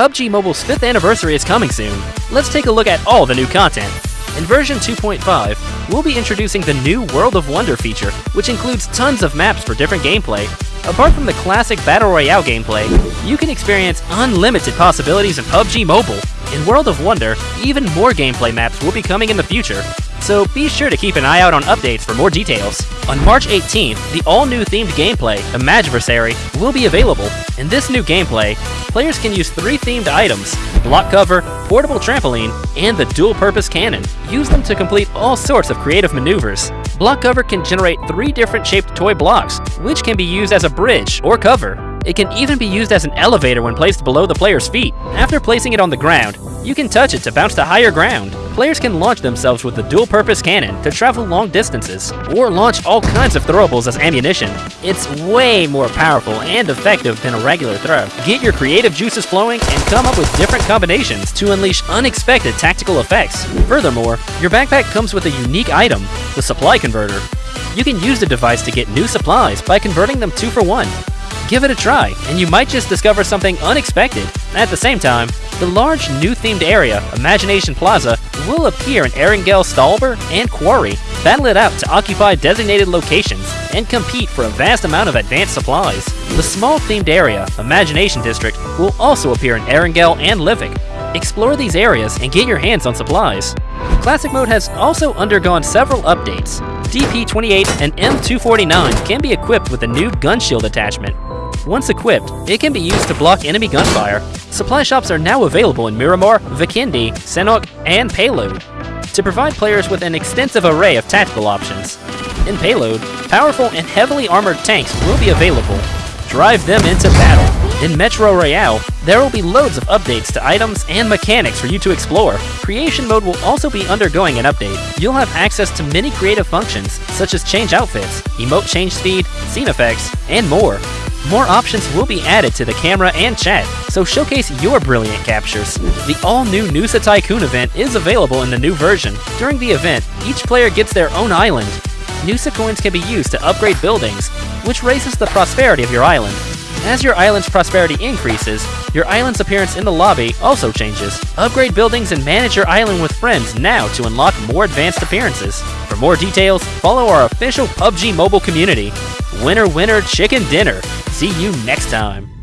PUBG Mobile's 5th anniversary is coming soon. Let's take a look at all the new content. In version 2.5, we'll be introducing the new World of Wonder feature, which includes tons of maps for different gameplay. Apart from the classic Battle Royale gameplay, you can experience unlimited possibilities in PUBG Mobile. In World of Wonder, even more gameplay maps will be coming in the future, so be sure to keep an eye out on updates for more details. On March 18th, the all-new themed gameplay, Imagiversary, will be available. In this new gameplay, players can use three themed items, block cover, portable trampoline, and the dual-purpose cannon. Use them to complete all sorts of creative maneuvers. Block cover can generate three different shaped toy blocks, which can be used as a bridge or cover. It can even be used as an elevator when placed below the player's feet. After placing it on the ground, you can touch it to bounce to higher ground. Players can launch themselves with the dual-purpose cannon to travel long distances, or launch all kinds of throwables as ammunition. It's way more powerful and effective than a regular throw. Get your creative juices flowing and come up with different combinations to unleash unexpected tactical effects. Furthermore, your backpack comes with a unique item, the supply converter. You can use the device to get new supplies by converting them two for one. Give it a try, and you might just discover something unexpected. At the same time, the large new themed area, Imagination Plaza, will appear in Erangel Stalber and Quarry. Battle it out to occupy designated locations and compete for a vast amount of advanced supplies. The small themed area, Imagination District, will also appear in Erangel and Livik. Explore these areas and get your hands on supplies. Classic Mode has also undergone several updates. DP28 and M249 can be equipped with a new gun shield attachment, once equipped, it can be used to block enemy gunfire. Supply shops are now available in Miramar, Vikendi, Sanhok, and Payload to provide players with an extensive array of tactical options. In Payload, powerful and heavily armored tanks will be available. Drive them into battle. In Metro Royale, there will be loads of updates to items and mechanics for you to explore. Creation mode will also be undergoing an update. You'll have access to many creative functions, such as change outfits, emote change speed, scene effects, and more. More options will be added to the camera and chat, so showcase your brilliant captures. The all-new Nusa Tycoon event is available in the new version. During the event, each player gets their own island. Nusa coins can be used to upgrade buildings, which raises the prosperity of your island. As your island's prosperity increases, your island's appearance in the lobby also changes. Upgrade buildings and manage your island with friends now to unlock more advanced appearances. For more details, follow our official PUBG mobile community. Winner, winner, chicken dinner. See you next time.